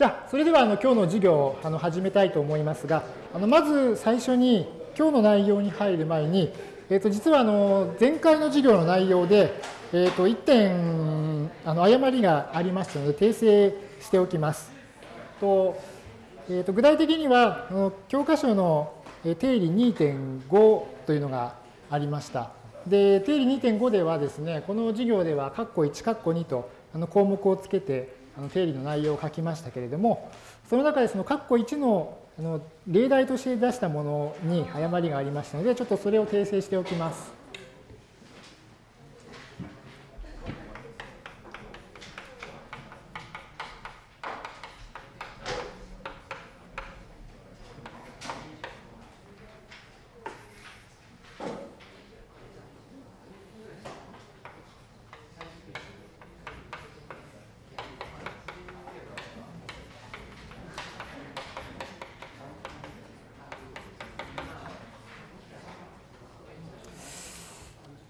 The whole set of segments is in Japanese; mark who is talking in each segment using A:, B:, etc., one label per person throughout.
A: じゃあ、それではあの今日の授業をあの始めたいと思いますが、あのまず最初に今日の内容に入る前に、えー、と実はあの前回の授業の内容で、えー、と1点あの誤りがありましたので訂正しておきます。とえー、と具体的には教科書の定理2.5というのがありました。で定理2.5ではですねこの授業では括弧1括弧2とあの項目をつけてあの定理の内容を書きましたけれども、その中でその括弧1のあの例題として出したものに誤りがありましたので、ちょっとそれを訂正しておきます。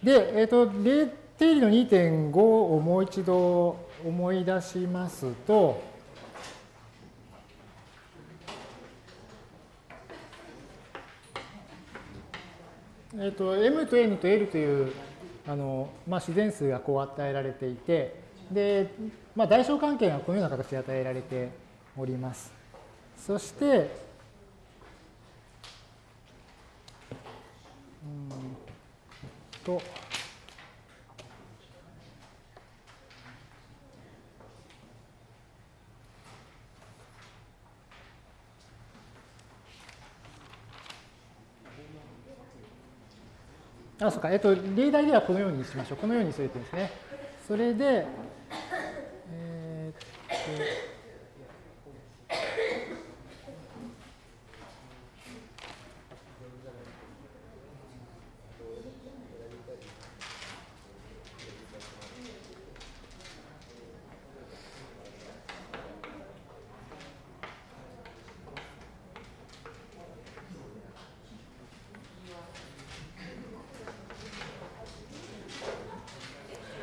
A: で、えっ、ー、と、定理の2.5をもう一度思い出しますと、えっ、ー、と、m と n と l というあの、まあ、自然数がこう与えられていて、で、まあ、代償関係がこのような形で与えられております。そして、うんと、あ、そうか。えっと、例題ではこのようにしましょう。このようにするとですね。それで、えー、っと、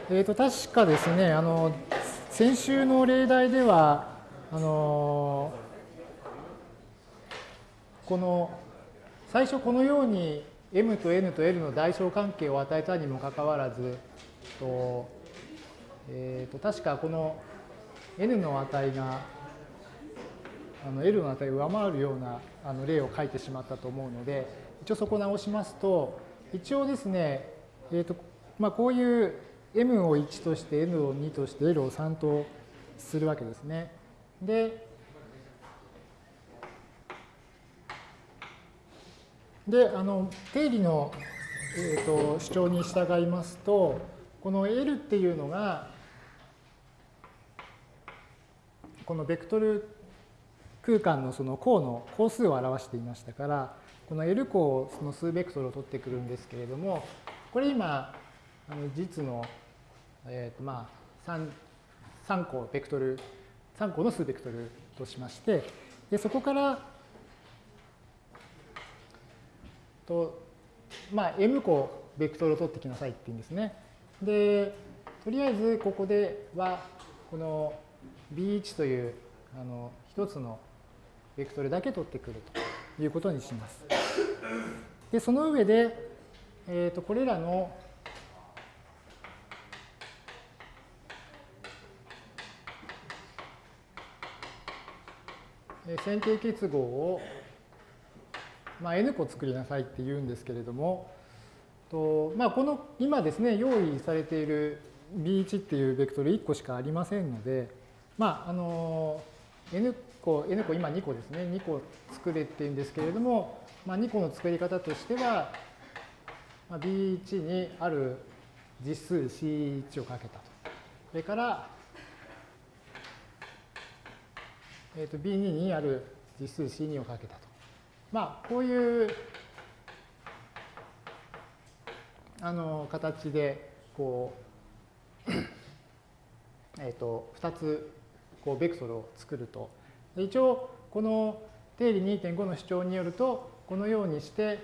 A: えー、と確かですね、あの先週の例題では、あのこの最初このように m と n と l の代償関係を与えたにもかかわらず、とえー、と確かこの n の値があの L の値を上回るようなあの例を書いてしまったと思うので、一応そこ直しますと、一応ですね、えーとまあ、こういう m を1として n を2として l を3とするわけですね。で、であの定理の、えーと、主張に従いますと、この L っていうのが、このベクトル空間のその項の項数を表していましたから、この L 項その数ベクトルを取ってくるんですけれども、これ今、あの実のえーとまあ、3, 3個ベクトル、3個の数ベクトルとしまして、でそこからと、まあ、m 個ベクトルを取ってきなさいっていうんですね。で、とりあえずここでは、この B1 というあの一つのベクトルだけ取ってくるということにします。で、その上で、えー、とこれらの線形結合を、まあ、n 個作りなさいって言うんですけれども、とまあ、この今ですね、用意されている B1 っていうベクトル1個しかありませんので、まあ、あの、n 個、n 個今2個ですね、2個作れっていうんですけれども、まあ、2個の作り方としては、まあ、B1 にある実数 C1 をかけたと。それから、えー、と B2 にある実数 C2 をかけたと。まあ、こういうあの形で、こう、えっ、と、2つ、こう、ベクトルを作ると。一応、この定理2.5の主張によると、このようにして、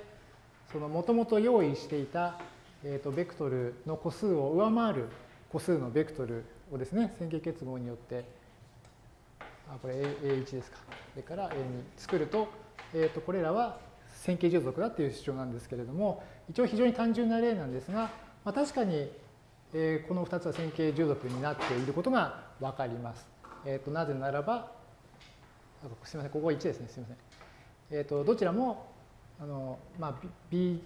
A: そのもともと用意していた、えー、とベクトルの個数を上回る個数のベクトルをですね、線形結合によってあこれ A1 ですか。それから A2 作ると、えー、とこれらは線形従属だっていう主張なんですけれども、一応非常に単純な例なんですが、まあ、確かに、えー、この2つは線形従属になっていることがわかります。えー、となぜならば、すみません、ここは1ですね、すみません。えっ、と、どちらも、あの、まあ、B1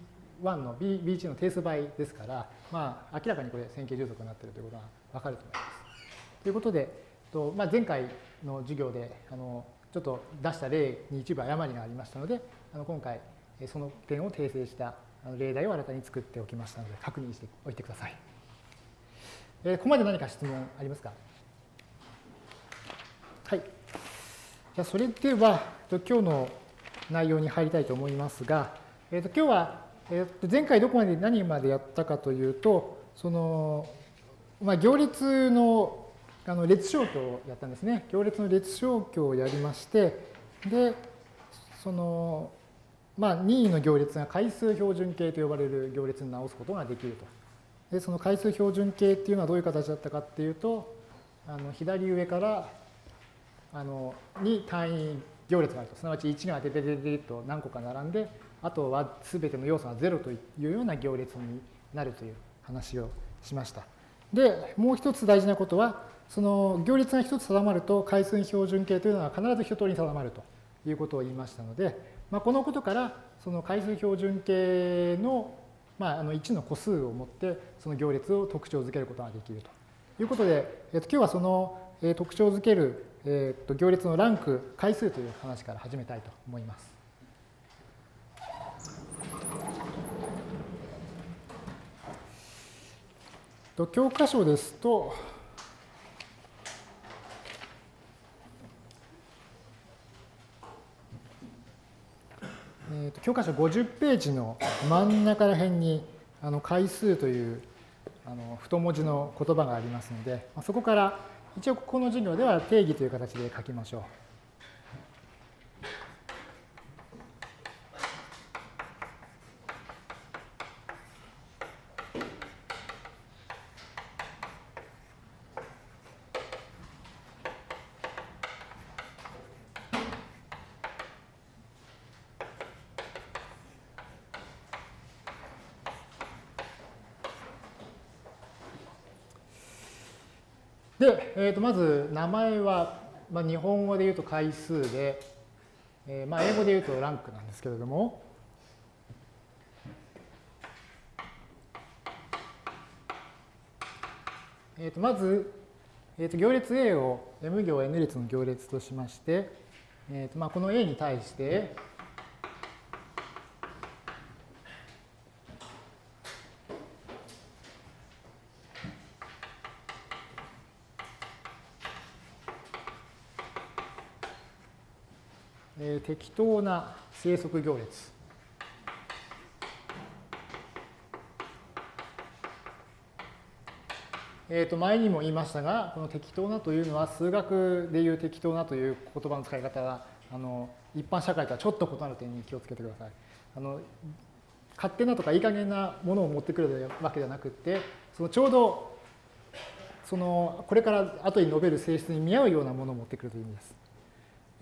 A: の B、B1 の定数倍ですから、まあ、明らかにこれ線形従属になっているということがわかると思います。ということで、とまあ、前回の授業で、あの、ちょっと出した例に一部誤りがありましたので、あの今回、その点を訂正した例題を新たに作っておきましたので、確認しておいてください。えー、ここまで何か質問ありますか？はい。じゃあ、それでは、今日の内容に入りたいと思いますが、えー、と今日は、えー、と前回どこまで何までやったかというと、その、まあ、行列のあの列消去をやったんですね。行列の列消去をやりまして、で、その、まあ、任意の行列が回数標準形と呼ばれる行列に直すことができると。で、その回数標準形っていうのはどういう形だったかっていうと、あの左上からあのに単位行列があると。すなわち1がデデデデと何個か並んで、あとは全ての要素が0というような行列になるという話をしました。で、もう一つ大事なことは、その行列が一つ定まると回数標準形というのは必ず一通りに定まるということを言いましたので、まあ、このことからその回数標準形の,、まあ、あの1の個数を持ってその行列を特徴づけることができるということで、えっと、今日はその特徴づける、えっと、行列のランク回数という話から始めたいと思います。教科書ですと、えーと、教科書50ページの真ん中ら辺にあの回数というあの太文字の言葉がありますので、そこから一応この授業では定義という形で書きましょう。で、えー、とまず名前は、まあ、日本語で言うと回数で、えー、まあ英語で言うとランクなんですけれども、えー、とまず、えー、と行列 A を M 行 N 列の行列としまして、えーとまあ、この A に対して、適当な生息行列。えー、と前にも言いましたが、この適当なというのは数学でいう適当なという言葉の使い方があの一般社会とはちょっと異なる点に気をつけてください。あの勝手なとかいい加減なものを持ってくるわけではなくて、そのちょうどそのこれから後に述べる性質に見合うようなものを持ってくるという意味です。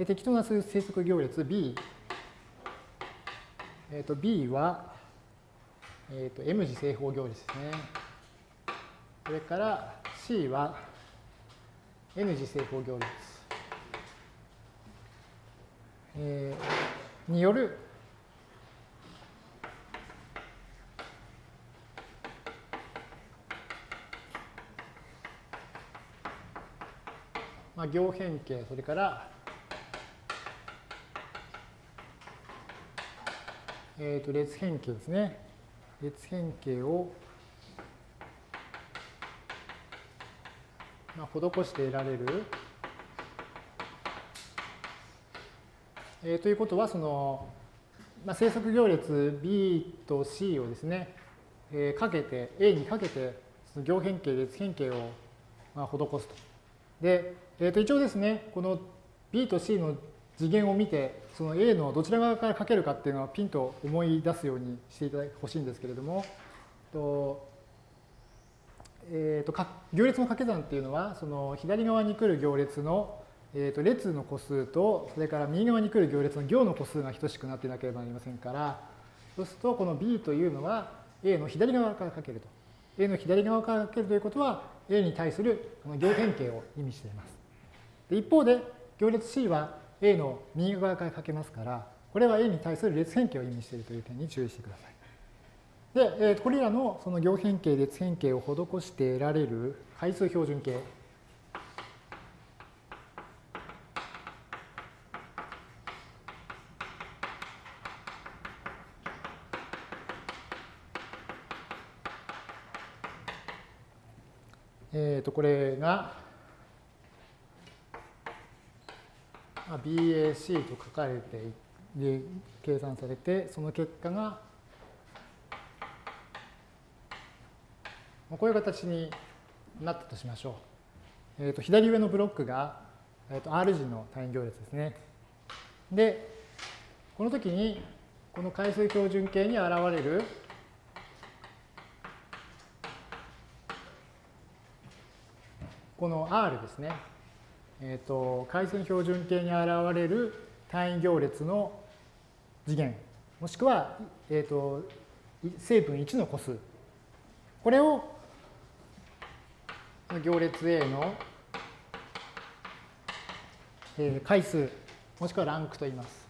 A: 適当な生息行列 B、えー、と B は、えー、と M 次正方行列ですね。それから C は N 次正方行列、えー、による。まあ、行変形、それからえー、と列変形ですね。列変形を、まあ、施して得られる。えー、ということは、その、まあ、生息行列 B と C をですね、えー、かけて、A にかけて、その行変形、列変形を、まあ、施すと。で、えー、と一応ですね、この B と C の次元を見て、その A のどちら側から書けるかっていうのはピンと思い出すようにしていただいてほしいんですけれども、とえーと、行列の掛け算っていうのは、その左側に来る行列のえー、と列の個数と、それから右側に来る行列の行の個数が等しくなっていなければなりませんから、そうすると、この b というのは a の左側からかけると。a の左側からかけるということは、a に対するこの行変形を意味しています。で一方で、行列 c は a の右側からかけますから、これは a に対する列変形を意味しているという点に注意してください。で、え、これらのその行変形、列変形を施して得られる回数標準形えー、とこれが BAC と書かれてで計算されてその結果がこういう形になったとしましょう。えー、と左上のブロックが、えー、と R 字の単位行列ですね。で、この時にこの回数標準形に現れるこの R ですね、え、ー、と、回線標準形に現れる単位行列の次元、もしくは、え、ー、と、成分1の個数。これを行列 A の回数、もしくはランクと言います。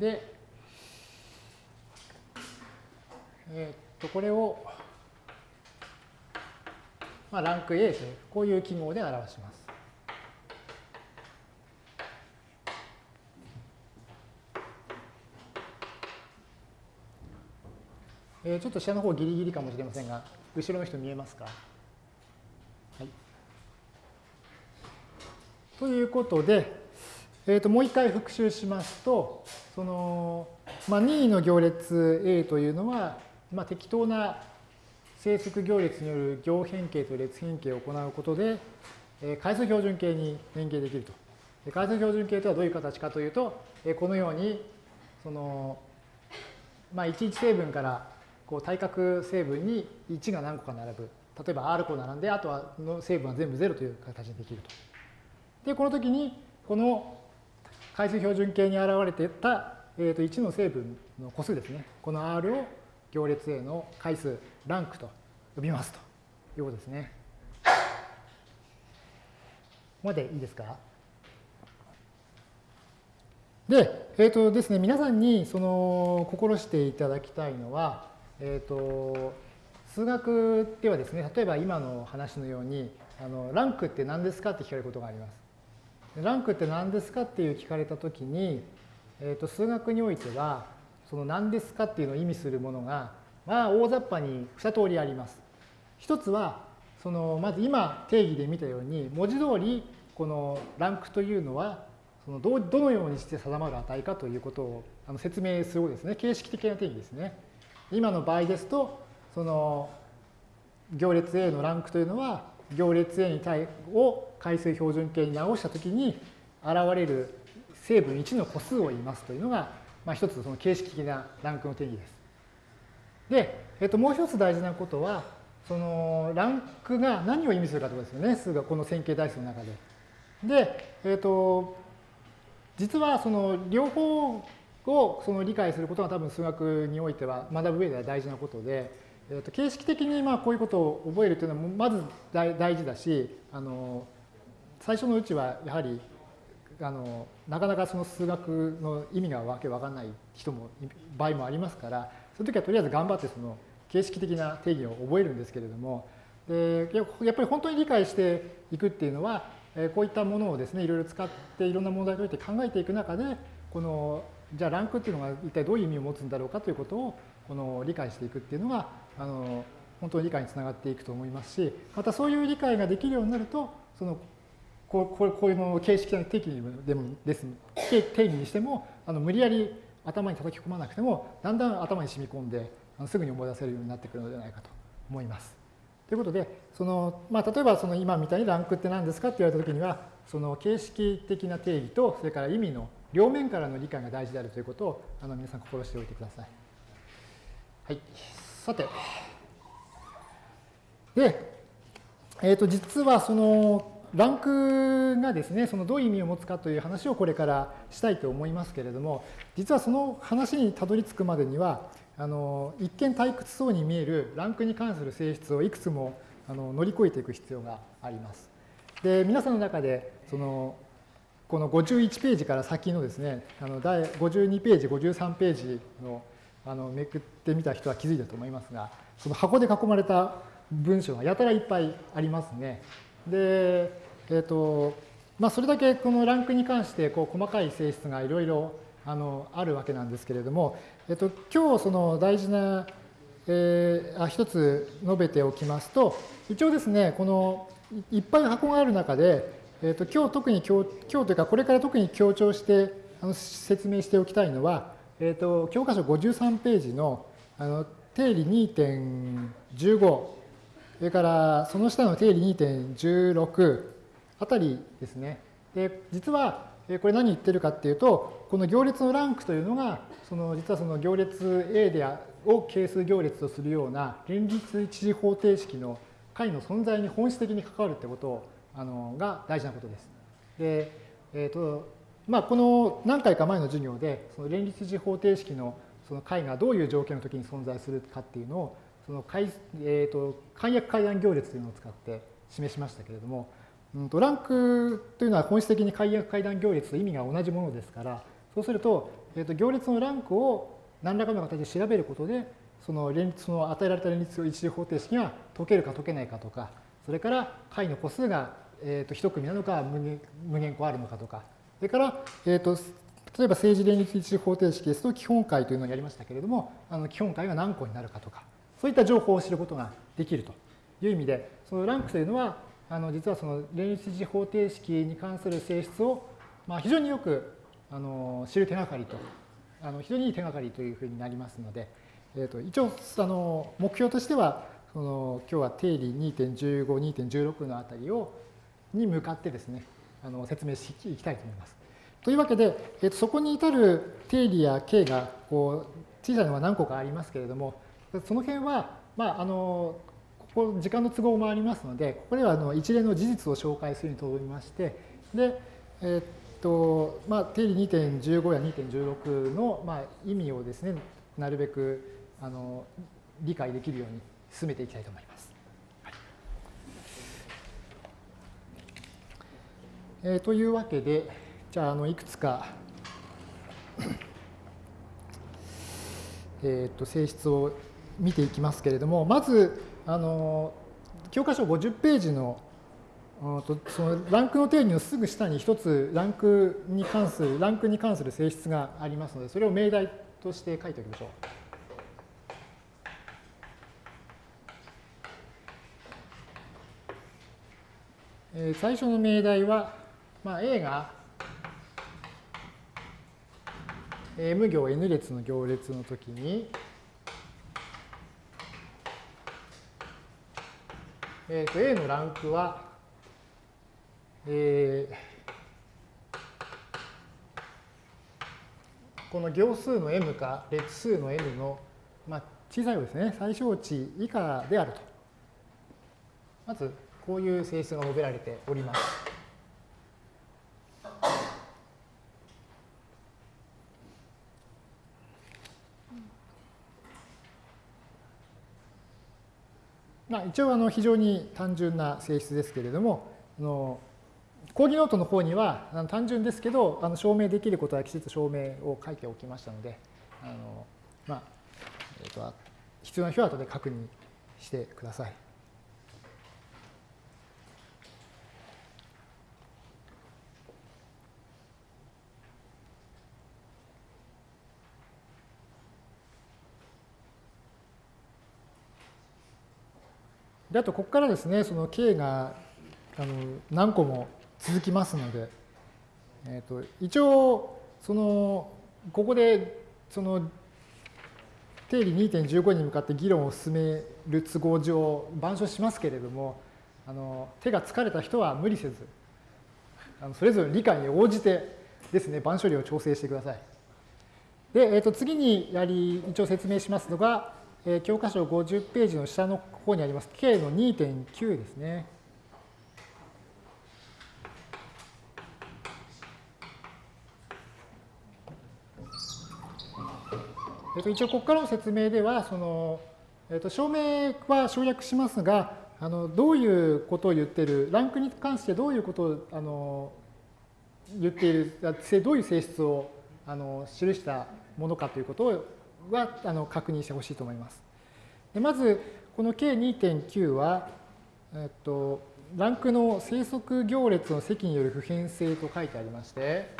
A: で、えっと、これを、A という、こういう記号で表します。えー、ちょっと下の方ギリギリかもしれませんが、後ろの人見えますかはい。ということで、えー、ともう一回復習しますと、その、まあ、任意の行列 A というのは、まあ、適当な整数行列による行変形と列変形を行うことで、え、回数標準形に変形できると。回数標準形とはどういう形かというと、このように、その、まあ、11成分からこう対角成分に1が何個か並ぶ。例えば R 個並んで、あとはの成分は全部0という形にできると。で、この時に、この回数標準形に現れていた、えー、と1の成分の個数ですね。この R を行列 A の回数、ランクと呼びますということですね。ここまでいいですか？で、えっ、ー、とですね、皆さんにその心していただきたいのは、えっ、ー、と、数学ではですね、例えば今の話のように、あのランクって何ですかって聞かれることがあります。ランクって何ですかっていう聞かれたときに、えー、と数学においては、その何ですかっていうのを意味するものが、まあ、大雑把に2通りあります。一つは、そのまず今定義で見たように、文字通りこのランクというのは、そのどどのようにして定まる値かということをあの説明するですね、形式的な定義ですね。今の場合ですと、その行列 A のランクというのは、行列 A に対を回数標準形に直したときに現れる成分1の個数を言いますというのが、まあ、一つその形式的なランクの定義です。で、えっと、もう一つ大事なことは、そのランクが何を意味するかということですよね、数がこの線形代数の中で。で、えっと、実はその両方をその理解することが多分数学においては学ぶ上では大事なことで、えー、と形式的にまあこういうことを覚えるというのはまず大事だしあの最初のうちはやはりあのなかなかその数学の意味がわけわかんない人も場合もありますからその時はとりあえず頑張ってその形式的な定義を覚えるんですけれどもでやっぱり本当に理解していくっていうのはこういったものをですねいろいろ使っていろんな問題において考えていく中でこのじゃあランクっていうのが一体どういう意味を持つんだろうかということをこの理解していくっていうのがあの本当に理解につながっていくと思いますしまたそういう理解ができるようになるとそのこうこうこういうの形式的な定義でも定義にしてもあの無理やり頭に叩き込まなくてもだんだん頭に染み込んであのすぐに思い出せるようになってくるのではないかと思います。ということでその、まあ、例えばその今みたいにランクって何ですかって言われたときにはその形式的な定義と、それから意味の両面からの理解が大事であるということをあの皆さん心しておいてください。はい。さて。で、えっ、ー、と、実はその、ランクがですね、そのどういう意味を持つかという話をこれからしたいと思いますけれども、実はその話にたどり着くまでには、あの一見退屈そうに見えるランクに関する性質をいくつもあの乗り越えていく必要があります。で、皆さんの中で、そのこの51ページから先のですね、あの第52ページ、53ページのあのめくってみた人は気づいたと思いますが、その箱で囲まれた文章がやたらいっぱいありますね。で、えっ、ー、と、まあ、それだけこのランクに関してこう細かい性質がいろいろあのあるわけなんですけれども、えっ、ー、と、今日その大事な、えー、あ一つ述べておきますと、一応ですね、このいっぱい箱がある中で、えー、と今日特に今日今日というかこれから特に強調してあの説明しておきたいのは、えー、と教科書53ページのあの定理2.15それからその下の定理2.16あたりですね。で実はこれ何言ってるかっていうとこの行列のランクというのがその実はその行列 A でを係数行列とするような連立一次方程式の解の存在に本質的に関わるってことをあのが大事なことです。で、えっ、ー、と、まあ、この何回か前の授業で、その連立一次方程式のその解がどういう条件の時に存在するかっていうのを、その解、え、ー、と、簡約階段行列というのを使って示しましたけれども、うん、とランクというのは本質的に解約階段行列と意味が同じものですから、そうすると、え、ー、と行列のランクを何らかの形で調べることで、その連立の与えられた連立一次方程式が解けるか解けないかとか、それから解の個数が、えー、と1組なのか無限個あるのかとか、それから、えー、と例えば政治連立一次方程式ですと基本解というのをやりましたけれども、あの基本解が何個になるかとか、そういった情報を知ることができるという意味で、そのランクというのは、あの実はその連立一次方程式に関する性質を、まあ、非常によくあの知る手がかりと、あの非常にいい手がかりというふうになりますので、えー、と一応あの目標としては、その今日は定理2.15、2.16のあたりをに向かってですね、あの説明していきたいと思います。というわけで、えー、とそこに至る定理や形がこう小さいのは何個かありますけれども、その辺は、まあ、あのここ時間の都合もありますので、ここではあの一連の事実を紹介するにとどめまして、で、え、っと、まあ、定理2.15や2.16の、まあ、意味をですね、なるべくあの理解できるように進めていきたいと思います。はいえ、というわけで、じゃあ、あのいくつかえー、と性質を見ていきますけれども、まず、あの教科書50ページのそのランクの定義のすぐ下に一つランクに関する、ランクに関する性質がありますので、それを命題として書いておきましょう。え最初の命題は、まあ、A が M 行 N 列の行列の時に、えー、と A のランクは、えー、この行数の m か列数の n の、まあ、小さいですね、最小値以下であると。まず、こういう性質が述べられております。まあ、一応あの非常に単純な性質ですけれども、あの講義ノートの方にはあの単純ですけど、あの証明できることはきちっと証明を書いておきましたので、あのまあえー、と必要な人は後で確認してください。であとここからですねその K があの何個も続きますので、えー、と一応そのここでその定理2.15に向かって議論を進める都合上板書しますけれどもあの手が疲れた人は無理せずあのそれぞれの理解に応じてですね、番処理を調整してください。で、えー、と次にやり、一応説明しますのが、えー、教科書50ページの下の方にあります K の2.9ですね。えっと、一応、ここからの説明では、その、えっと、証明は省略しますが、あのどういうことを言っている、ランクに関してどういうことをあの言っている、どういう性質をあの記したものかということをはあの確認してほしいと思います。でまず、この K2.9 は、えっと、ランクの生息行列の積による普遍性と書いてありまして、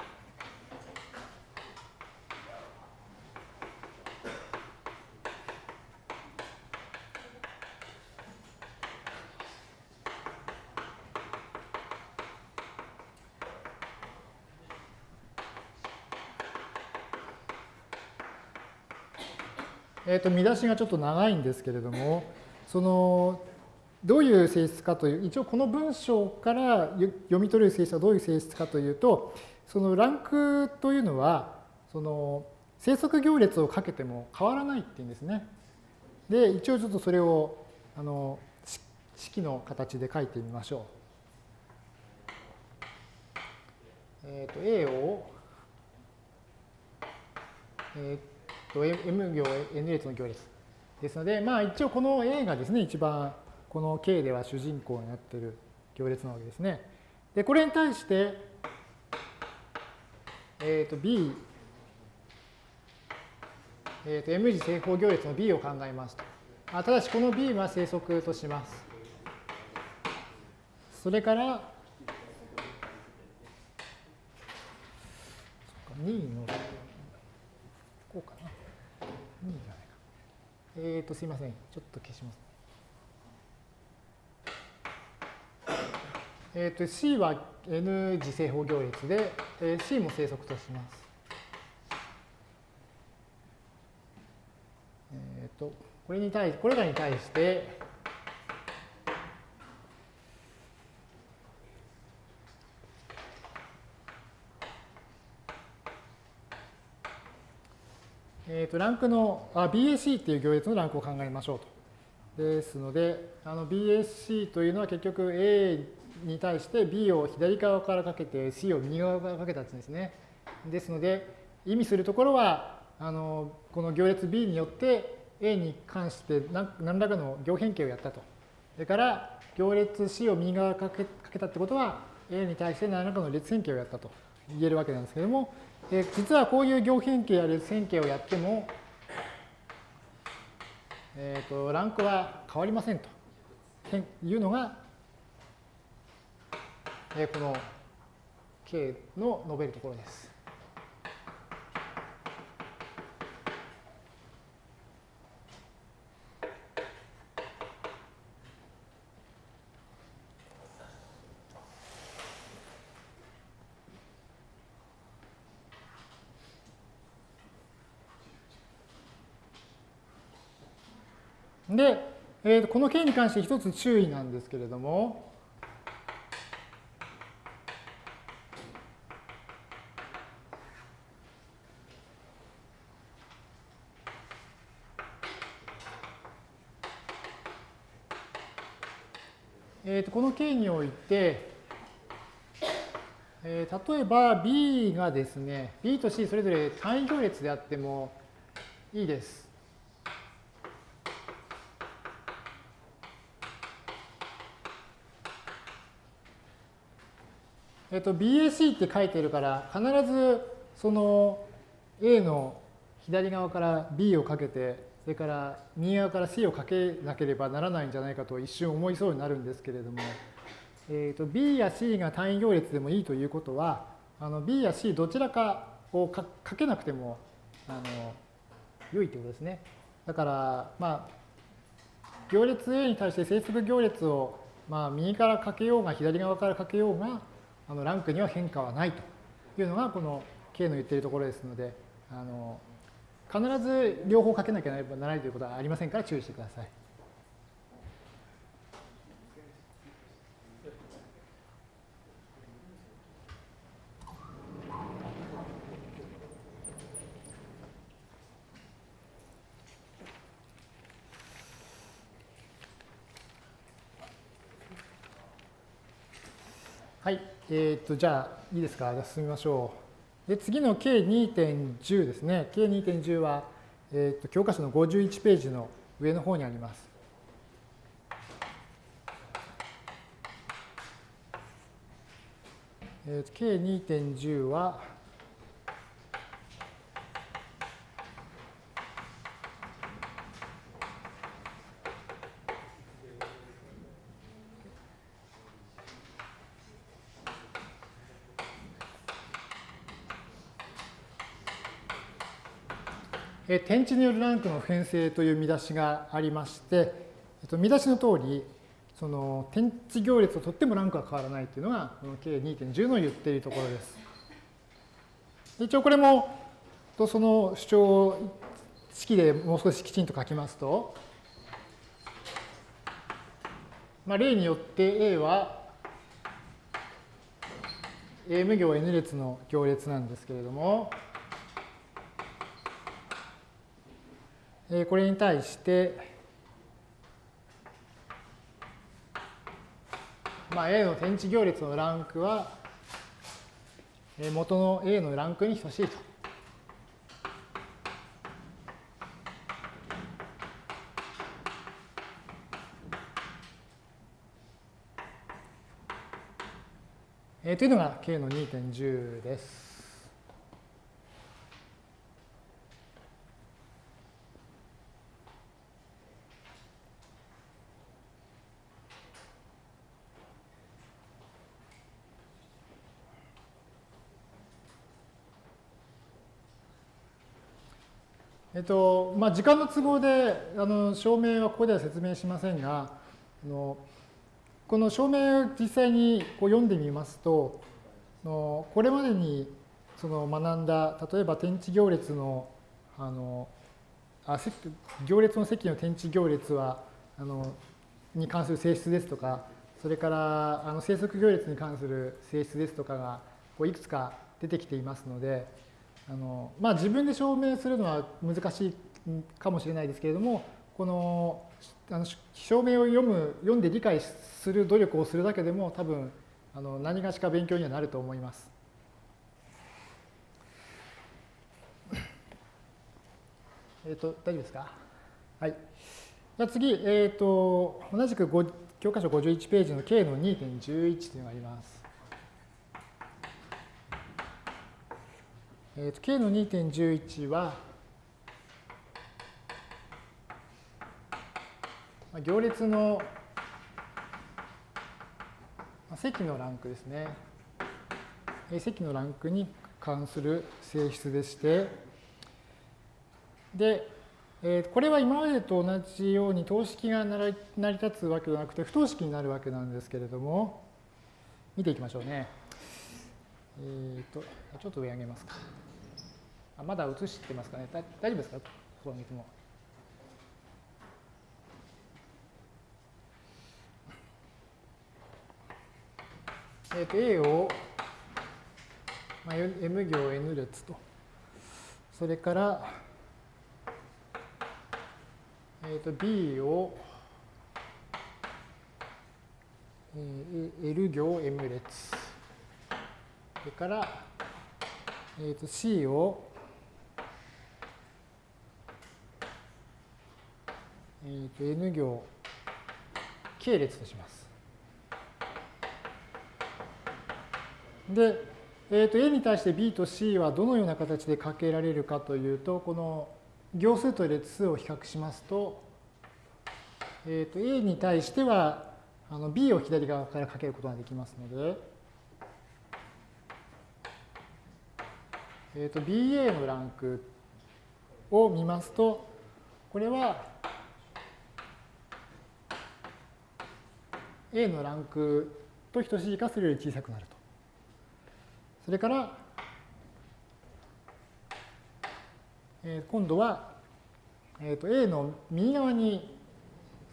A: えー、と見出しがちょっと長いんですけれども、そのどういう性質かという、一応この文章から読み取れる性質はどういう性質かというと、そのランクというのは、その生息行列をかけても変わらないっていうんですね。で、一応ちょっとそれをあの式の形で書いてみましょう。えっ、ー、と、A を、えー M 行 N 列の行列ですので、まあ一応この A がですね、一番この K では主人公になっている行列なわけですね。で、これに対して、えっ、ー、と B、えっ、ー、と M 次正方行列の B を考えますと。あただしこの B は生息とします。それから、2のこうかな。いいじゃないか。えっ、ー、と、すいません。ちょっと消します。えっ、ー、と、C は N 次正方行列で、えー、C も正則とします。えっ、ー、と、これに対、これらに対して、とランクのあ BAC っていう行列のランクを考えましょうと。ですので、の BAC というのは結局 A に対して B を左側からかけて C を右側からかけたやつですね。ですので、意味するところは、あのこの行列 B によって A に関して何らかの行変形をやったと。それから行列 C を右側からかけたってことは A に対して何らかの列変形をやったと言えるわけなんですけれども、で実はこういう行変形や列線形をやっても、えーと、ランクは変わりませんというのが、えー、この K の述べるところです。で、えー、この件に関して一つ注意なんですけれども、えー、とこの件において、えー、例えば B がですね、B と C それぞれ単位行列であってもいいです。えっと、BAC って書いてるから、必ずその A の左側から B をかけて、それから右側から C をかけなければならないんじゃないかと一瞬思いそうになるんですけれども、えっと B や C が単位行列でもいいということは、あの B や C どちらかをかけなくてもあの良いということですね。だから、まあ、行列 A に対して整数行列を、まあ、右からかけようが左側からかけようが、あのランクには変化はないというのがこの K の言っているところですので、あの必ず両方かけなければならないということはありませんから注意してください。えっ、と、じゃあ、いいですか？じゃ進みましょう。で、次の K2.10 ですね。K2.10 は、えっ、と、教科書の51ページの上の方にあります。えー、K2.10 は、え天地によるランクの普遍性という見出しがありまして、見出しの通り、その天地行列をとってもランクが変わらないというのが、この K2.10 の言っているところです。一応これも、その主張を式でもう少しきちんと書きますと、まあ、例によって A は A 無行 N 列の行列なんですけれども、これに対して、まあ、A の天地行列のランクは元の A のランクに等しいと。えー、というのが K の2.10です。えっとまあ、時間の都合であの証明はここでは説明しませんがあのこの証明を実際にこう読んでみますとのこれまでにその学んだ例えば天地行列のあのあ行列の積の天地行列はあのに関する性質ですとかそれからあの生息行列に関する性質ですとかがこういくつか出てきていますのであのまあ、自分で証明するのは難しいかもしれないですけれどもこのあの証明を読む読んで理解する努力をするだけでも多分あの何がしか勉強にはなると思います。えっ、と大丈夫ですか？はい。じゃ次、えっ、ー、と同じく教科書51ページの K の2.11というのがあります。えー、と K の2.11は、行列の積のランクですね。積のランクに関する性質でして、で、えー、これは今までと同じように等式が成り立つわけではなくて不等式になるわけなんですけれども、見ていきましょうね。えっ、と、ちょっと上上げますか。あまだ映してますかね大丈夫ですか？ここ見ても。えっ、ー、と A を、まあ、M 行 N 列と。それから、えっ、ー、と B を、えー、L 行 M 列。それから、えー、と C をえー、と N 行系列とします。で、えー、と A に対して B と C はどのような形でかけられるかというと、この行数と列数を比較しますと、えー、と A に対してはあの B を左側からかけることができますので、えー、と BA のランクを見ますと、これは A のランクと等しいかそれより小さくなると。それから、えー、今度は、えー、と A の右側に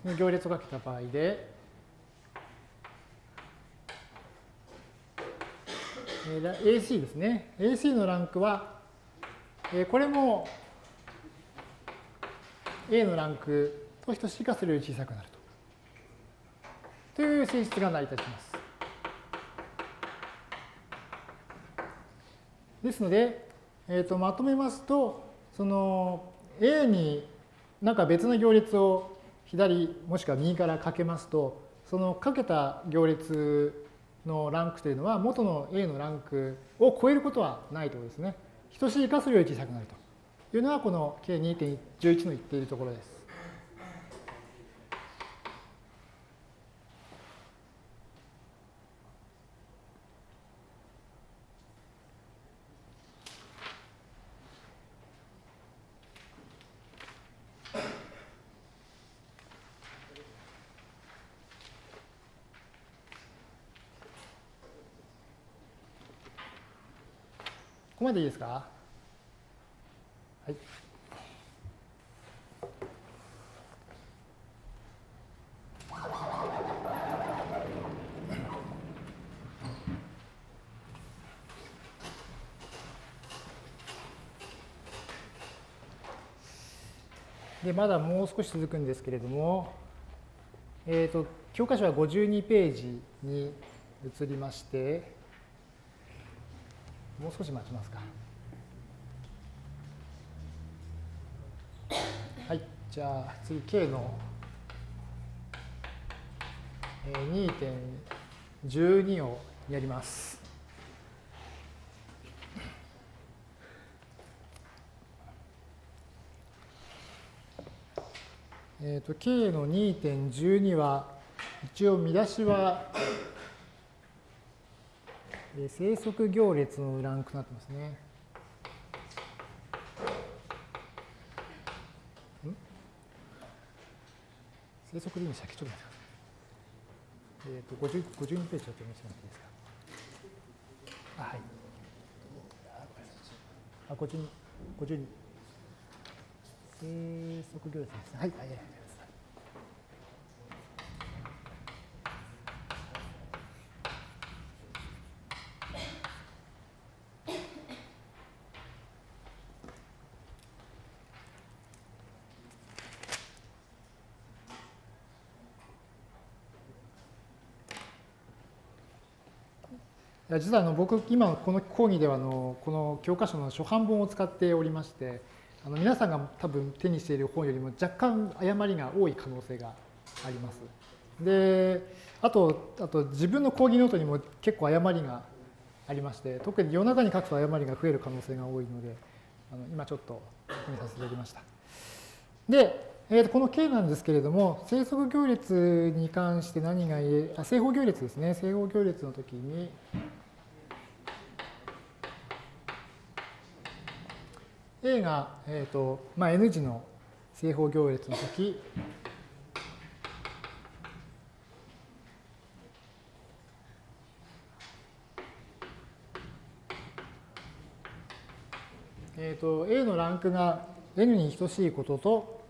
A: その行列をかけた場合で、えー、AC ですね。AC のランクは、えー、これも A のランクと等しいかそれより小さくなると。という性質が成り立ちます。ですので、えー、とまとめますと、その A になんか別の行列を左もしくは右からかけますと、そのかけた行列のランクというのは元の A のランクを超えることはないということですね。等しいかそれより小さくなるというのはこの K2.11 の言っているところです。ここまでいいですか？はい。でまだもう少し続くんですけれども、えーと教科書は52ページに移りまして、もう少し待ちますか。はい、じゃあ次 K の2.12をやります。えーと、K の2.12は一応見出しはで生息行列のランクとなってますね。生息でいいんでしたっけちょっと待ってください。えっ、ー、と、52ページちょっと見せてもらっていいですか？あ、はい。あ、52、52。生息行列ですね。はい、はい。実はあの僕、今この講義ではあのこの教科書の初版本を使っておりまして、あの皆さんが多分手にしている本よりも若干誤りが多い可能性があります。で、あと、あと自分の講義ノートにも結構誤りがありまして、特に夜中に書くと誤りが増える可能性が多いので、あの今ちょっと確認させていただきました。で、えー、とこの K なんですけれども、生息行列に関して何が言え、あ正方行列ですね。正方行列の時に、A が、えーとまあ、N 字の正方行列の時、えーと、A のランクが N に等しいことと、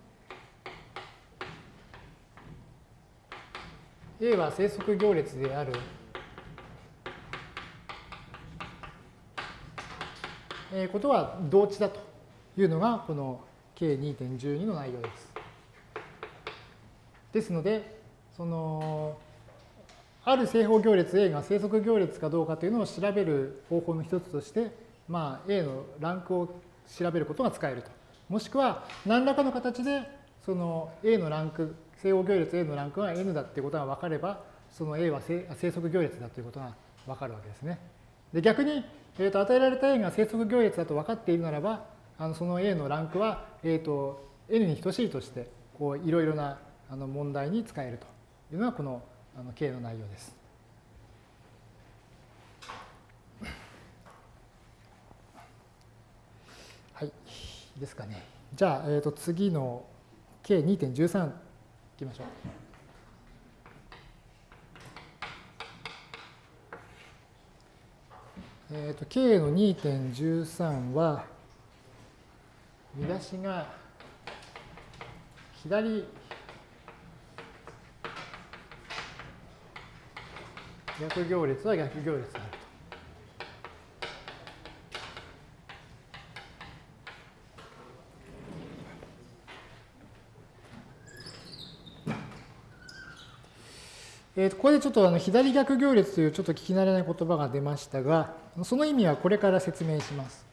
A: A は生息行列である。えことは同値だというのがこの K2.12 の内容です。ですので、そのある正方行列 A が生息行列かどうかというのを調べる方法の一つとして、まあ、A のランクを調べることが使えると。もしくは何らかの形でその A のランク正方行列 A のランクが N だっていうことが分かれば、その A は生息行列だということが分かるわけですね。で逆に、えー、と与えられた A が生息行列だと分かっているならば、あのその A のランクは、えー、と N に等しいとして、こういろいろなあの問題に使えるというのがこのあの K の内容です。はい、ですかね。じゃあ、えー、と次の K2.13 いきましょう。え、ー、と、K の2.13は、見出しが左逆行列は逆行列である。えー、ここでちょっとあの左逆行列というちょっと聞き慣れない言葉が出ましたが、その意味はこれから説明します。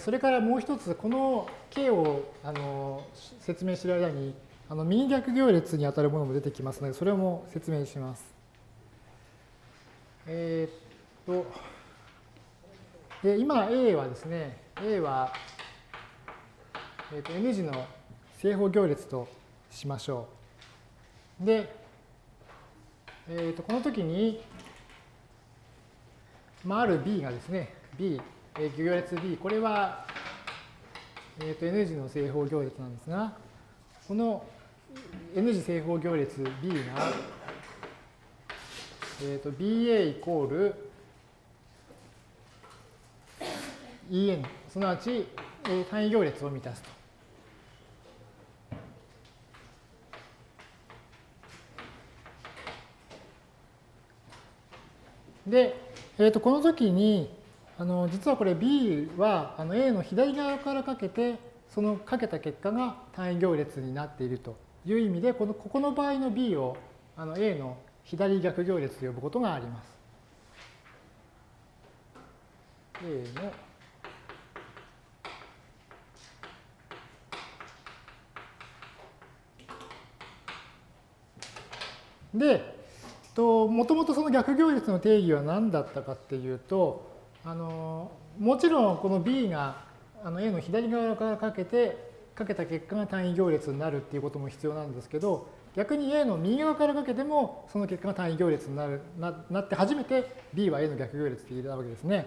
A: それからもう一つ、この K をあの説明している間に、あの右逆行列にあたるものも出てきますので、それも説明します。えー、っと、で今 A はですね、A は、えー、と N 字の正方行列としましょう。で、えー、とこの時に、まあ、ある B がですね、B、えー、行列 B、これは、えー、と N 字の正方行列なんですが、この N 字正方行列 B が、えー、と BA イコール EN、すなわち、えー、単位行列を満たすと。で、えー、とこの時にあの実はこれ B はあの A の左側からかけてそのかけた結果が単位行列になっているという意味でこのここの場合の B をあの A の左逆行列と呼ぶことがあります。A ので、もともとその逆行列の定義は何だったかっていうとあのもちろんこの B があの A の左側からかけてかけた結果が単位行列になるっていうことも必要なんですけど逆に A の右側からかけてもその結果が単位行列になるななって初めて B は A の逆行列って言えたわけですね。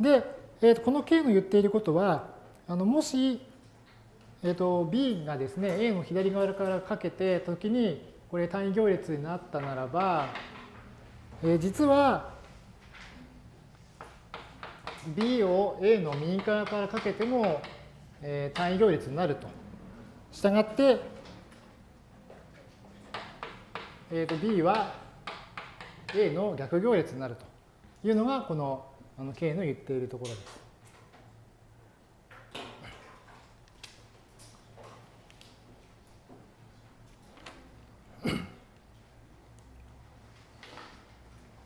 A: で、えー、とこの K の言っていることはあのもし、えー、と B がですね A の左側からかけて時にこれ単位行列になったならば、えー、実は B を A の右側からかけても、えー、単位行列になると。したがって、えー、と B は A の逆行列になるというのがこのあの K の言っているところです。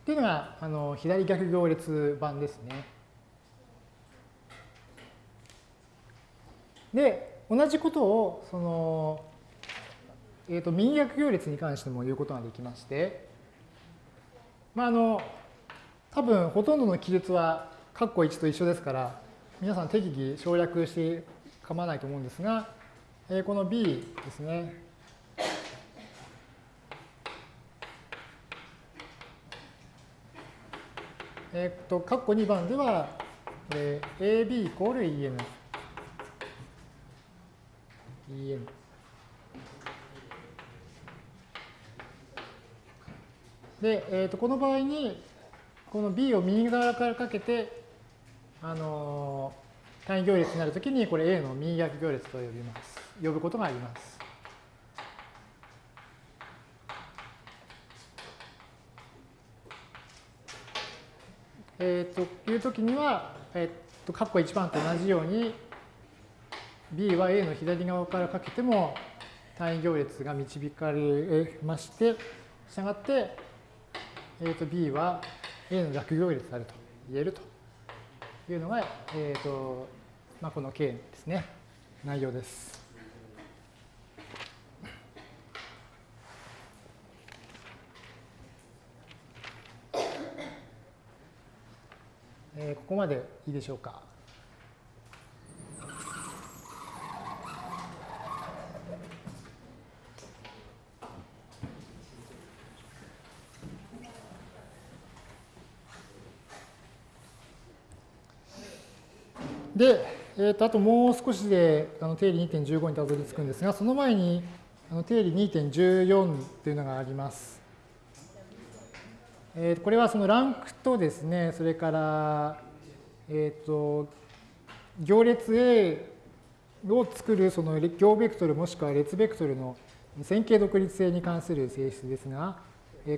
A: っていうのがあの左逆行列版ですね。で、同じことをその、えーと、右逆行列に関しても言うことができまして、まあ、あの多分ほとんどの記述は括弧1と一緒ですから皆さん適宜省略して構わないと思うんですが、えー、この B ですねえっと、括弧2番では、えー、AB イコール EN。EN。で、えー、とこの場合に、この B を右側からかけて、あのー、単位行列になるときに、これ A の右逆行列と呼びます。呼ぶことがあります。えー、というときには、えっ、ー、と、括弧1番と同じように、B は A の左側からかけても単位行列が導かれまして、したがって、えー、と B は A の逆行列であると言えるというのが、えーとまあ、この K ですね、内容です。えー、ここまでいいでしょうか。で、えー、とあともう少しであの定理2.15にたどり着くんですが、その前にあの定理2.14というのがあります。えー、これはそのランクとですね、それから、えっ、ー、と、行列 A を作るその行ベクトルもしくは列ベクトルの線形独立性に関する性質ですが、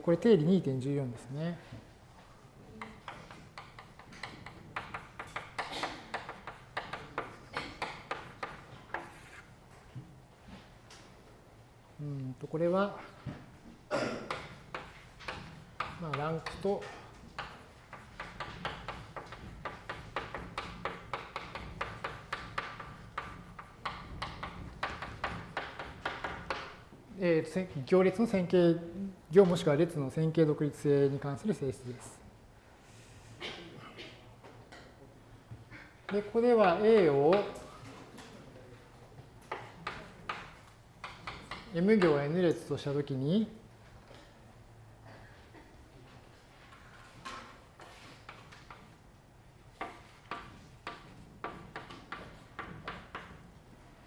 A: これ定理2.14ですね。うんとこれはまあランクとえー、行列の線形、行もしくは列の線形独立性に関する性質です。で、ここでは A を M 行 N 列としたときに、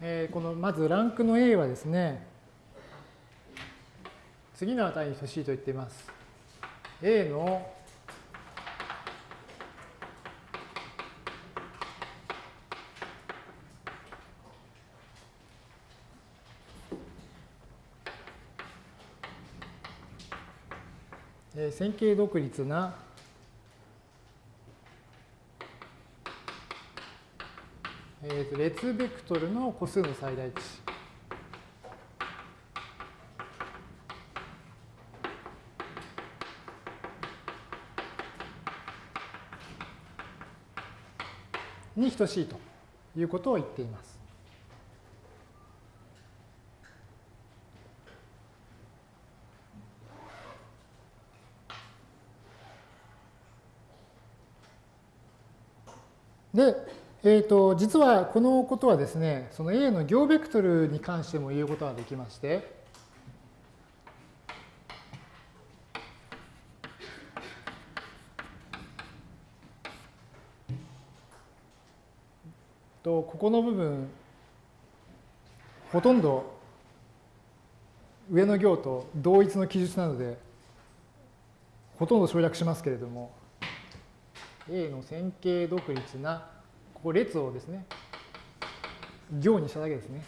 A: えー、このまずランクの A はですね、次の値に等しいと言っています。A の線形独立なえー、と列ベクトルの個数の最大値。に等しいということを言っています。で、えーと、実はこのことはですね、その A の行ベクトルに関しても言うことができまして、とここの部分ほとんど上の行と同一の記述なのでほとんど省略しますけれども A の線形独立なここ列をですね行にしただけですね。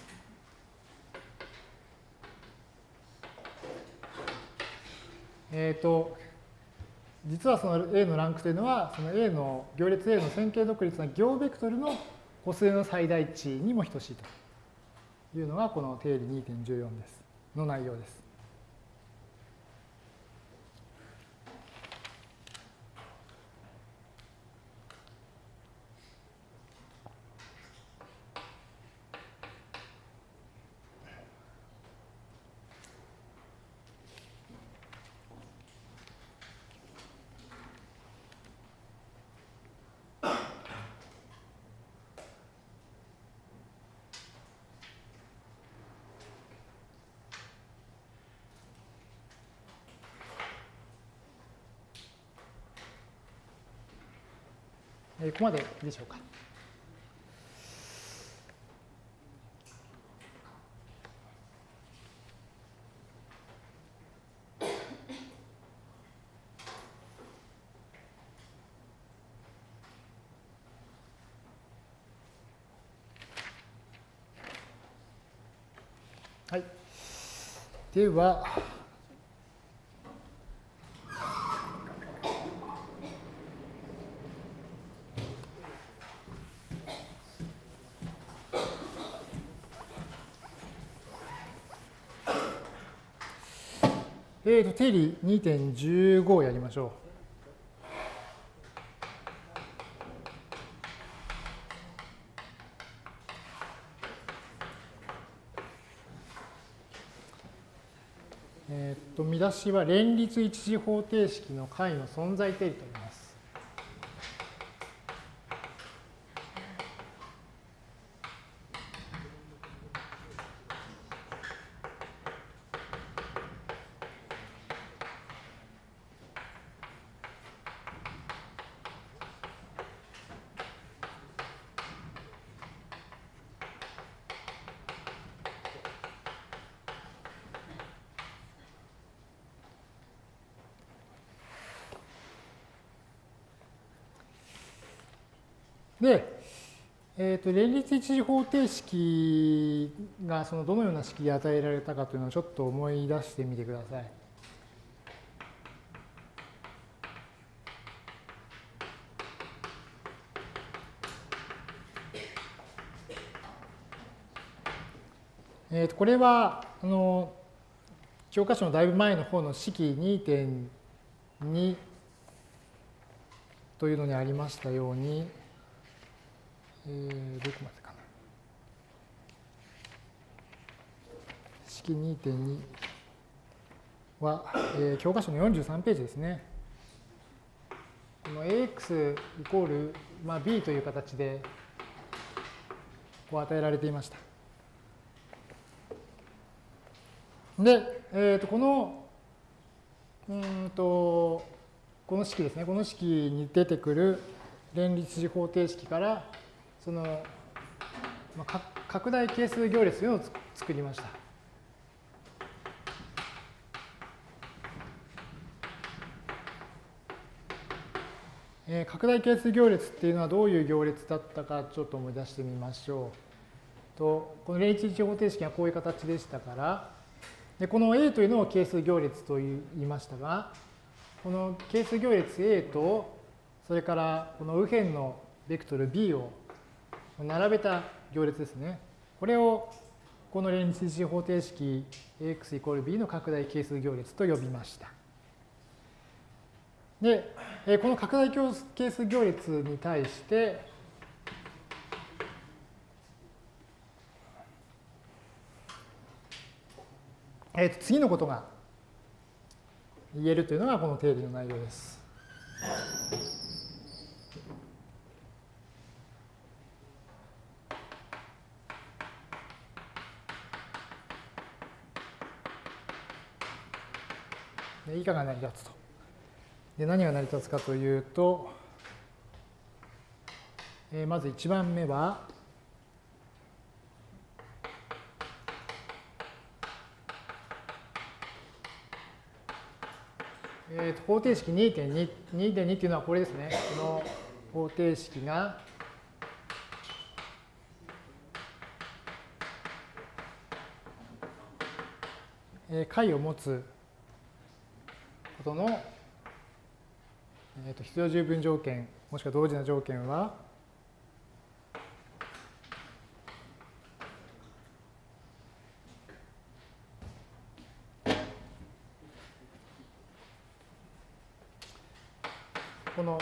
A: えっ、ー、と実はその A のランクというのはその A の行列 A の線形独立な行ベクトルの個数の最大値にも等しいというのがこの定理2.14ですの内容です。ここまででしょうか。はい。では、えーと、定理2.15をやりましょう。えっ、ー、と、見出しは連立一次方程式の解の存在定理とで、えーと、連立一次方程式がそのどのような式で与えられたかというのをちょっと思い出してみてください。えー、とこれはあの教科書のだいぶ前の方の式2.2というのにありましたように、えー、どこまでかな。式2.2は、えー、教科書の43ページですね。この ax イコール、まあ、b という形でこう与えられていました。で、えー、とこのうんとこの式ですね、この式に出てくる連立次方程式から、その、まあ、拡大係数行列を作りました。え、拡大係数行列っていうのはどういう行列だったかちょっと思い出してみましょう。とこの連立次方程式はこういう形でしたから、でこの A というのを係数行列と言いましたが、この係数行列 A と、それからこの右辺のベクトル B を並べた行列ですね。これをこの連立次方程式 AX イコール B の拡大係数行列と呼びました。で、この拡大係数行列に対して、えー、と次のことが言えるというのがこの定理の内容です。以下が成り立つと。で何が成り立つかというと、えー、まず1番目は、えー、と方程式2.2、2.2っていうのはこれですね。この方程式が、えー、解を持つことの、えー、と必要十分条件、もしくは同時な条件は、この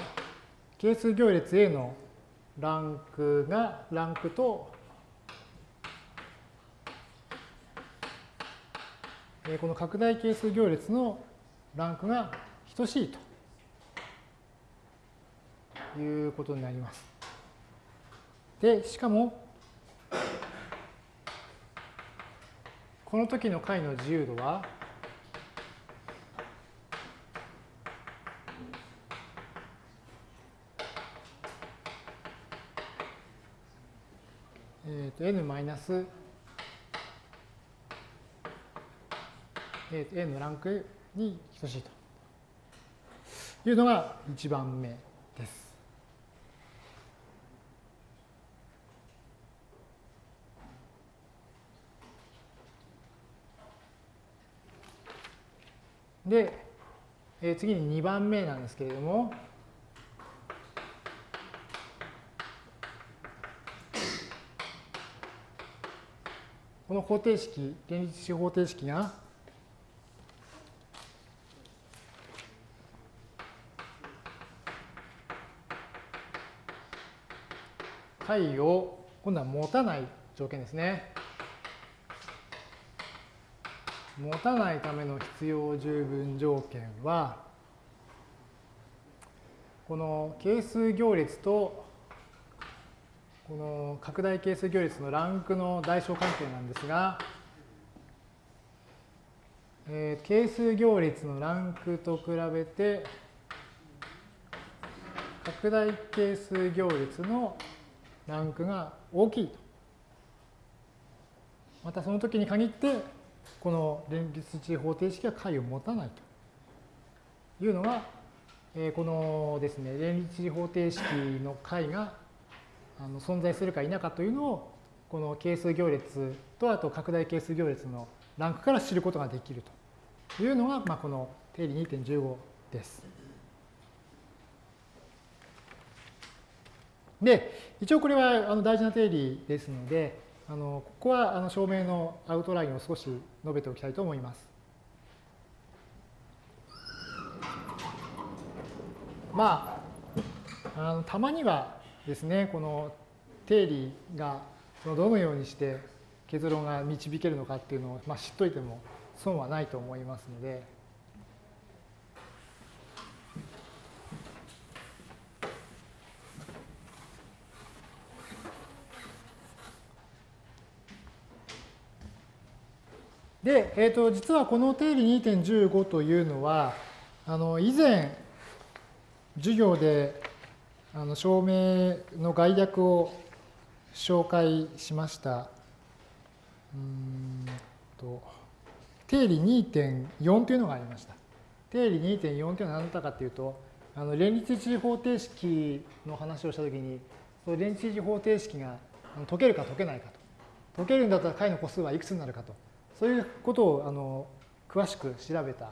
A: 係数行列 A のランクが、ランクと、この拡大係数行列のランクが等しいと。いうことになります。で、しかも、この時の解の自由度は、えっ、と n マイナス A のランクに等しいというのが1番目です。で、えー、次に2番目なんですけれども、この方程式、連立子方程式が、解を今度は持たない条件ですね。持たないための必要十分条件は、この係数行列とこの拡大係数行列のランクの代償関係なんですが、えー、係数行列のランクと比べて、拡大係数行列のランクが大きいと。またその時に限って、この連立値方程式は解を持たないというのが、えー、このですね、連立値方程式の解があの存在するか否かというのをこの係数行列とあと拡大係数行列のランクから知ることができるというのが、まあ、この定理2.15です。で、一応これはあの大事な定理ですので、あのここはあの証明のアウトラインを少し述べておきたいと思います。まあ、あのたまにはですね、この定理がどのようにして結論が導けるのかっていうのを、まあ、知っといても損はないと思いますので。で、えーと、実はこの定理2.15というのは、あの以前、授業であの証明の概略を紹介しました。うんと定理2.4というのがありました。定理2.4というのは何だったかというと、あの連立一次方程式の話をしたときに、その連立一次方程式が解けるか解けないかと。解けるんだったら解の個数はいくつになるかと。そういうことをあの詳しく調べた、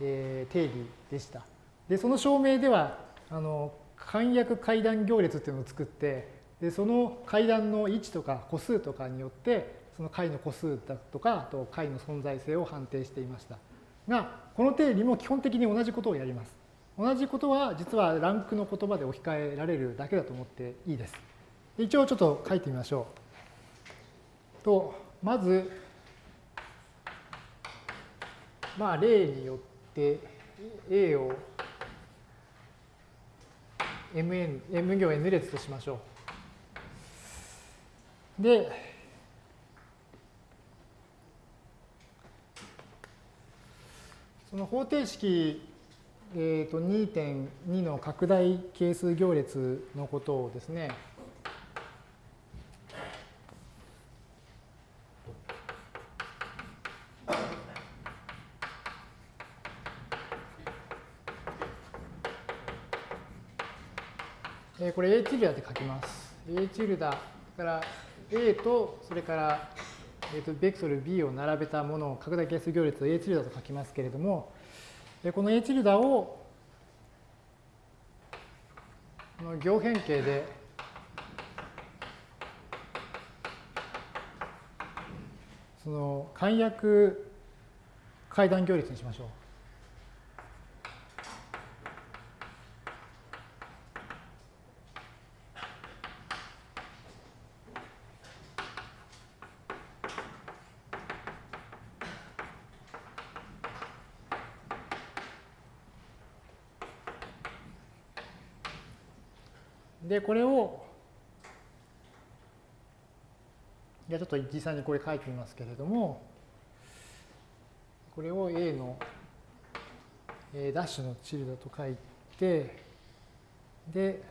A: えー、定理でした。で、その証明では、あの簡約階段行列っていうのを作って、でその階段の位置とか個数とかによって、その解の個数だとか、あと解の存在性を判定していました。が、この定理も基本的に同じことをやります。同じことは実はランクの言葉で置き換えられるだけだと思っていいです。一応ちょっと書いてみましょう。と、まず、まあ、例によって A を Mn、M 行 N 列としましょう。で、その方程式、えー、と2.2の拡大係数行列のことをですね、これ A チルダで書きます。A チルダから A とそれから、えー、とベクトル B を並べたものを拡大係数行列を A チルダと書きますけれども、この A チルダをこの行変形でその簡約階段行列にしましょう。これを、じゃちょっと実際にこれ書いてみますけれども、これを A の、えダッシュのチルドと書いて、で、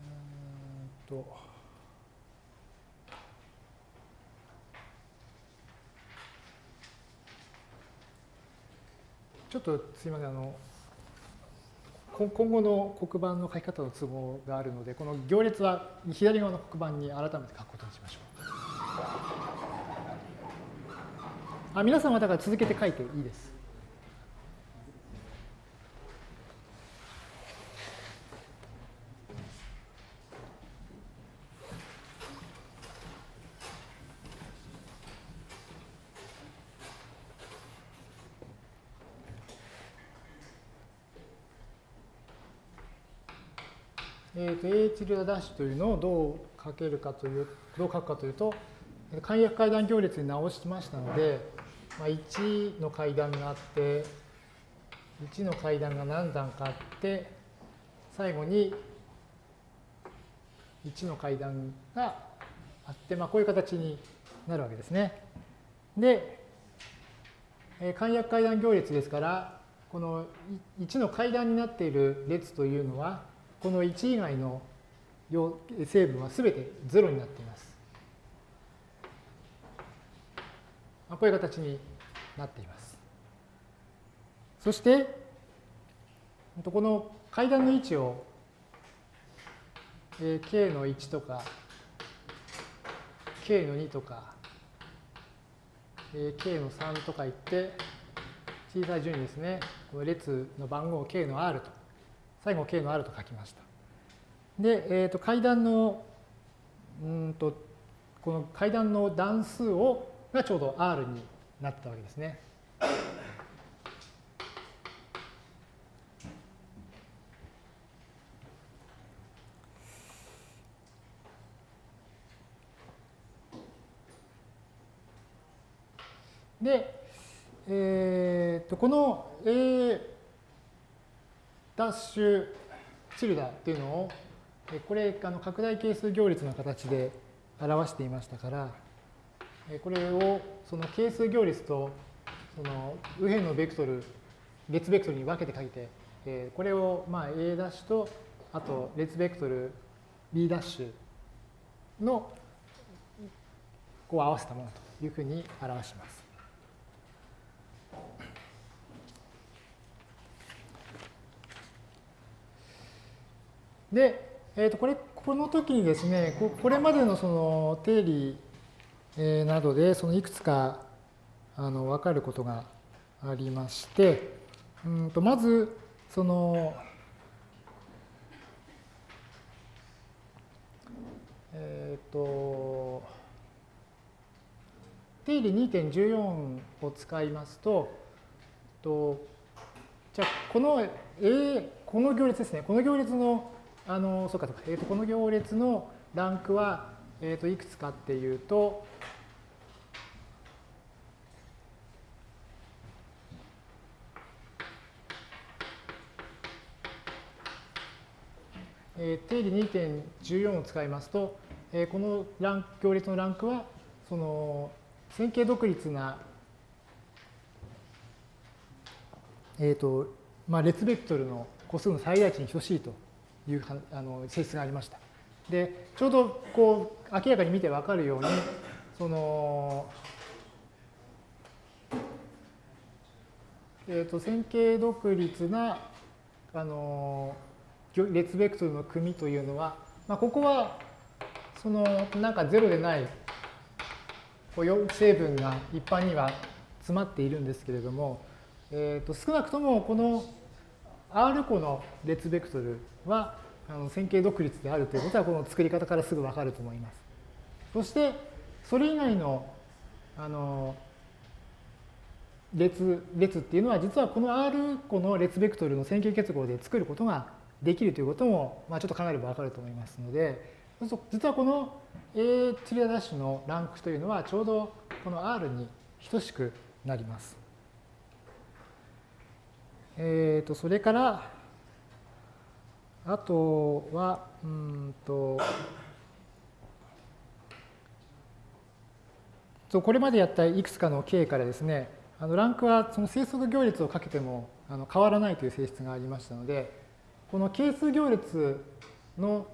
A: うんと、ちょっとすいません、あの、今後の黒板の書き方の都合があるので、この行列は左側の黒板に改めて書くことにしましょう。あ皆さんはだから続けて書いていいです。チルダダッシュというのをどう書けるかという、どう書くかというと、簡約階段行列に直しましたので、まあ、1の階段があって、1の階段が何段かあって、最後に1の階段があって、まあ、こういう形になるわけですね。で、簡約階段行列ですから、この1の階段になっている列というのは、この1以外の成分はすべて0になっています。こういう形になっています。そして、この階段の位置を k の1とか k の2とか k の3とか言って小さい順にですね、この列の番号を k の r と、最後 k の r と書きました。で、えー、と階段の、うんと、この階段の段数をがちょうど R になったわけですね。で、えー、とこの A ダッシュチルダというのをこれあの拡大係数行列の形で表していましたから、これをその係数行列とその右辺のベクトル、列ベクトルに分けて書いて、これをまあ A とあと列ベクトル B のこう合わせたものというふうに表します。で、えー、とこれこの時にですねこれまでのその定理、えなどでそのいくつかあの分かることがありましてうんとまずそのえっ、ー、と定理2.14を使いますととじゃあこの A この行列ですね。この行列のあのそうかそうか、えー、とこの行列のランクは、えー、といくつかっていうと、えー、定理2.14を使いますと、えー、このラン行列のランクはその線形独立な、えーとまあ、列ベクトルの個数の最大値に等しいと。いうあの性質がありました。でちょうどこう明らかに見て分かるようにその、えーと、線形独立なあの列ベクトルの組というのは、まあ、ここはそのなんかゼロでない成分が一般には詰まっているんですけれども、えー、と少なくともこの R 個の列ベクトルはあの線形独立であるということはこの作り方からすぐわかると思います。そしてそれ以外のあの列列っていうのは実はこの R 個の列ベクトルの線形結合で作ることができるということも、まあ、ちょっと考えればわかると思いますので実はこの A チリアダッシュのランクというのはちょうどこの R に等しくなります。えっ、ー、とそれからあとは、うんと、これまでやったいくつかの形からですね、あのランクはその整数行列をかけてもあの変わらないという性質がありましたので、この係数行列の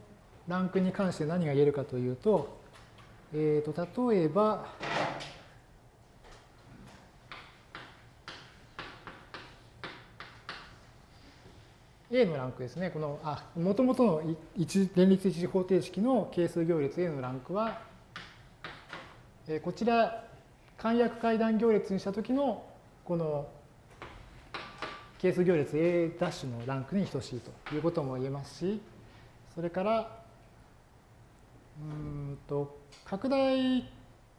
A: ランクに関して何が言えるかというと、えー、と例えば、A のランクですね。この、あ、もともとの一連立一次方程式の係数行列 A のランクは、えこちら、簡約階段行列にしたときの、この係数行列 A' のランクに等しいということも言えますし、それから、うんと、拡大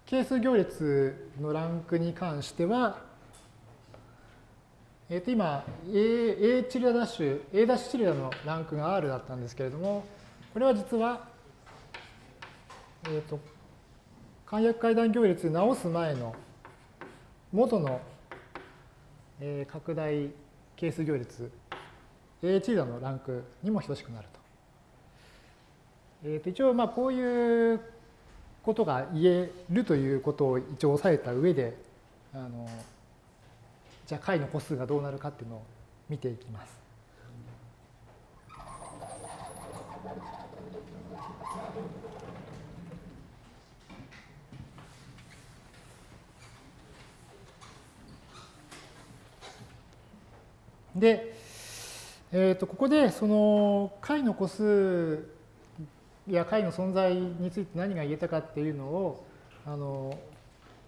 A: 係数行列のランクに関しては、え、ー、と今 A, A チリダダッシュ A ダッシュチリダのランクが R だったんですけれどもこれは実はえっ、ー、と簡約階段行列直す前の元の、えー、拡大係数行列 A チリダのランクにも等しくなると。えー、と一応まあこういうことが言えるということを一応押さえた上であのじゃあ解の個数がどうなるかっていうのを見ていきます。で、えー、とここでその解の個数や解の存在について何が言えたかっていうのをあの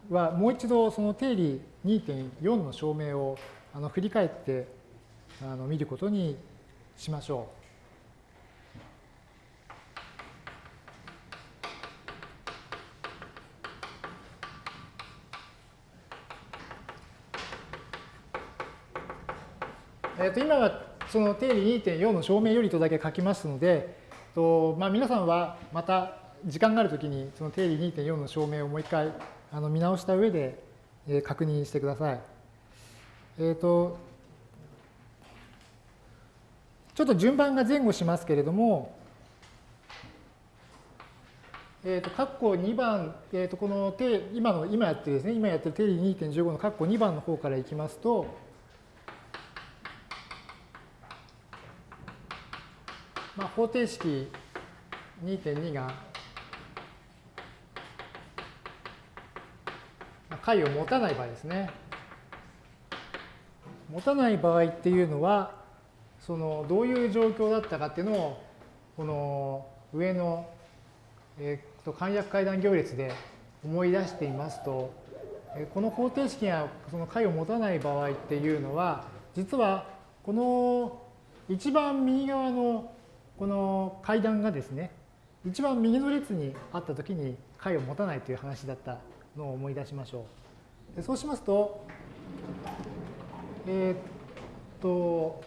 A: はもう一度その定理2.4の証明をあの振り返ってあの見ることにしましょう。えー、と今はその定理2.4の証明よりとだけ書きますので、とまあ、皆さんはまた時間があるときにその定理2.4の証明をもう一回あの見直した上でえ確認してください。えっ、と、ちょっと順番が前後しますけれども、えっ、と、括弧2番、えっ、と、この定、今の、今やってるですね、今やってる定理2.15の括弧2番の方からいきますと、まあ、方程式2.2が、まあ解を持たない場合ですね。持たない場合っていうのは、そのどういう状況だったかっていうのを、この上の、えー、と簡約階段行列で思い出していますと、えこの方程式がその解を持たない場合っていうのは、実はこの一番右側のこの階段がですね、一番右の列にあったときに解を持たないという話だったのを思い出しましょう。でそうしますと、えーっと、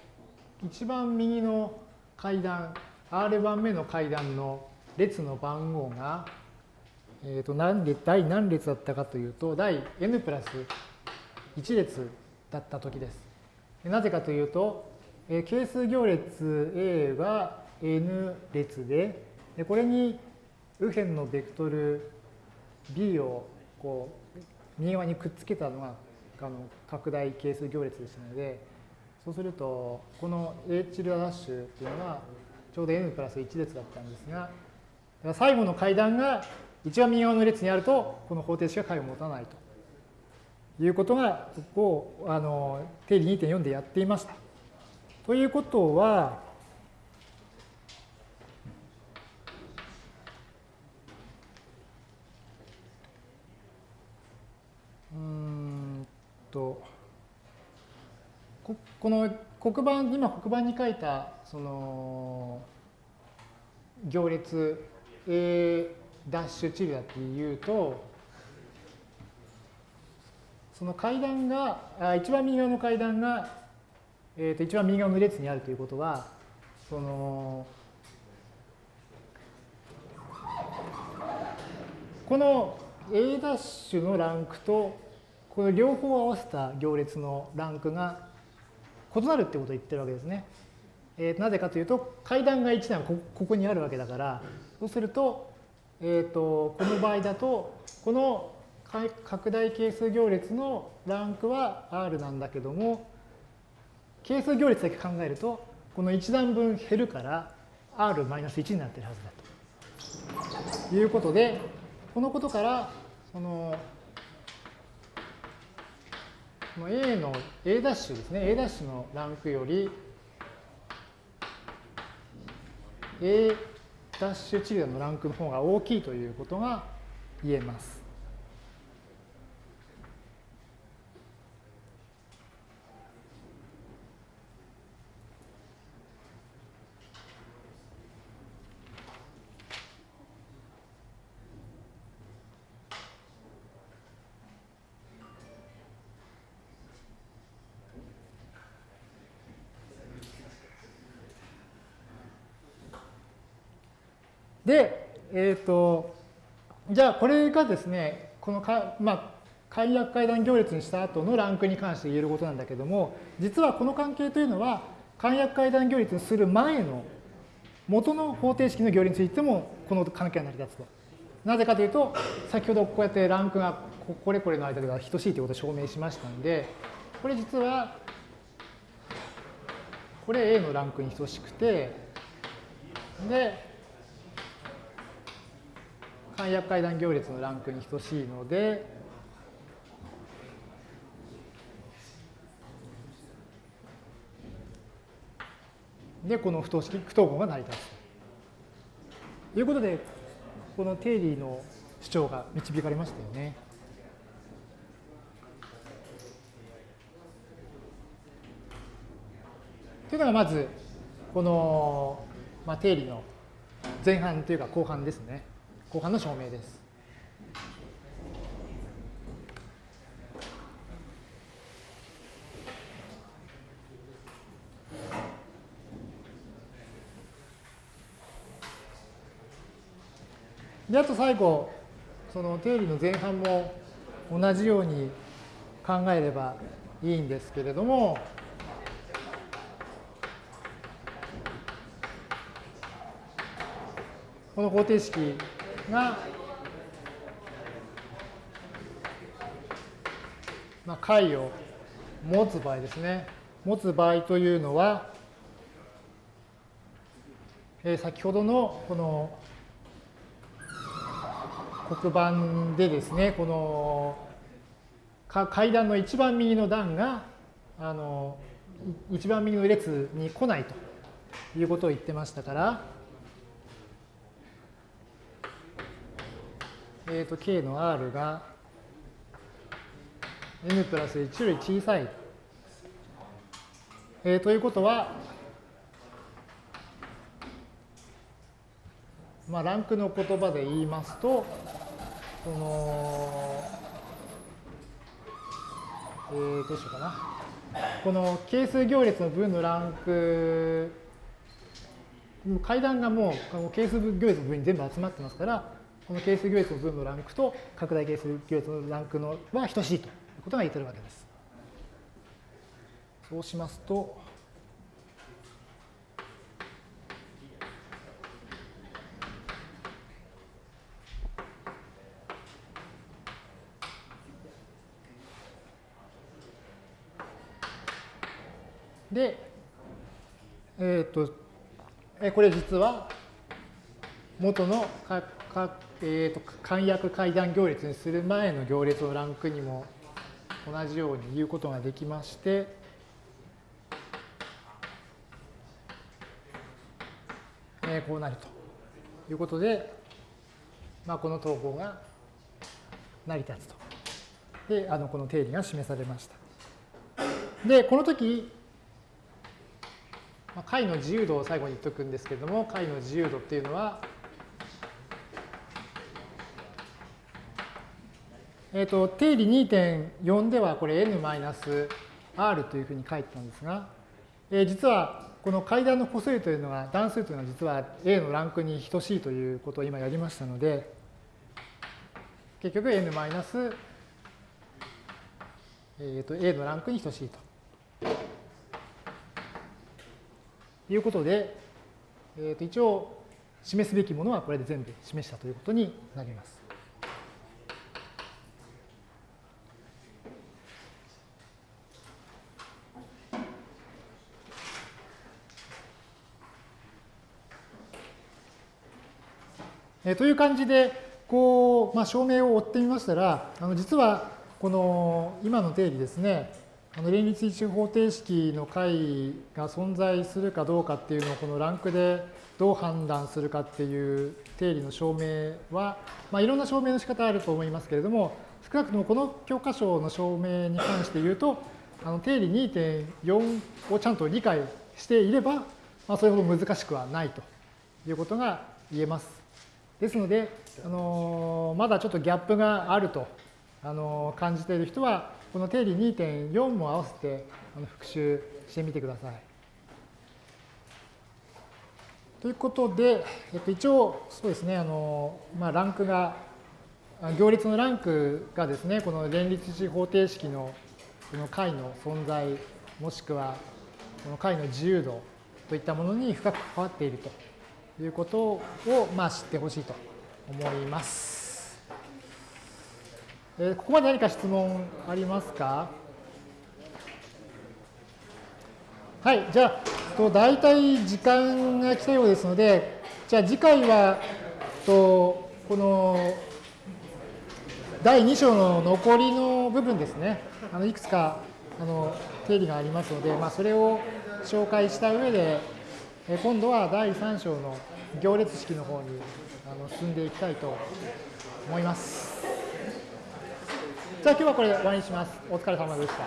A: 一番右の階段、R 番目の階段の列の番号が、えー、と何列第何列だったかというと、第 n プラス1列だったときです。なぜかというと、えー係数行列 A が n 列で、でこれに右辺のベクトル b をこう右側にくっつけたのがあの拡大係数行列でしたので、そうすると、この H ダッシュっていうのはちょうど n プラス1列だったんですが、最後の階段が一番右側の列にあると、この方程式が解を持たないということが、ここをあの定理2.4でやっていました。ということは、うーんと、ここの黒板、今黒板に書いた、その、行列 A ダッシュチルダっていうと、その階段が、あ一番右側の階段が、えー、と一番右側の列にあるということは、その、この A ダッシュのランクと、この両方合わせた行列のランクが異なるってことを言ってるわけですね。えーなぜかというと、階段が1段こここにあるわけだから、そうすると、えー、とこの場合だと、この拡大係数行列のランクは R なんだけども、係数行列だけ考えると、この1段分減るから R-1 になってるはずだと。いうことで、このことから、その、この A の A' ダッシュですね。A' ダッシュのランクより A' ダッシュチルダのランクの方が大きいということが言えます。で、えっ、と、じゃあこれがですね、このか、まあ、簡約階段行列にした後のランクに関して言えることなんだけども、実はこの関係というのは、簡約階段行列にする前の元の方程式の行列についてもこの関係が成り立つと。なぜかというと、先ほどこうやってランクがこれこれの間が等しいということを証明しましたので、これ実は、これ A のランクに等しくて、で、簡約階段行列のランクに等しいので、で、この不等式、不等号が成り立つ。ということで、この定理の主張が導かれましたよね。というのがまず、この、まあ、定理の前半というか後半ですね。後半の証明です。で、あと最後、その定理の前半も同じように、考えればいいんですけれども、この方程式が、まあ、解を持つ場合ですね。持つ場合というのは、えー、先ほどのこの黒板でですね、この階段の一番右の段があの一番右の列に来ないということを言ってましたから、えーと、k の r が n プラス1より小さい。えー、ということは、まあ、ランクの言葉で言いますと、その、えー、どうしようかな。この係数行列の分のランク、階段がもう係数行列の分に全部集まってますから、この係数行列の分のランクと拡大係数行列のランクのは等しいということが言ってるわけです。そうしますと、で、えっ、ー、と、これ実は元のかか、えーと、簡約階段行列にする前の行列のランクにも同じように言うことができまして、えー、こうなるということで、まあ、この統合が成り立つと。で、あのこの定理が示されました。で、この時、解の自由度を最後に言っておくんですけれども、解の自由度っていうのは、えっ、ー、と、定理2.4ではこれ n-r というふうに書いてたんですが、えー、実はこの階段の個数というのは、段数というのは実は A のランクに等しいということを今やりましたので、結局 n- えー、と A のランクに等しいと。いうことで、えー、と一応示すべきものはこれで全部示したということになります。えという感じで、こう、まあ、証明を追ってみましたら、あの実はこの今の定理ですね、あの連立一方程式の解が存在するかどうかっていうのをこのランクでどう判断するかっていう定理の証明は、まあ、いろんな証明の仕方あると思いますけれども、少なくともこの教科書の証明に関して言うと、あの定理2.4をちゃんと理解していれば、まあ、それほど難しくはないということが言えます。ですので、あのまだちょっとギャップがあると、あの感じている人は、この定理2.4も合わせてあの復習してみてください。ということで、えっと、一応、そうですね、あのまあ、ランクが、行列のランクがですね、この連立子方程式のこの解の存在、もしくはこの解の自由度といったものに深く関わっているということを、まあ、知ってほしいと思います。えー、ここまで何か質問ありますか？はい、じゃあ、と大体時間が来たようですので、じゃあ次回は、とこの第2章の残りの部分ですね、あのいくつかあの定理がありますので、まあ、それを紹介した上で、今度は第3章の行列式の方にあの進んでいきたいと思います。じゃあ今日はこれで終わりにします。お疲れ様でした。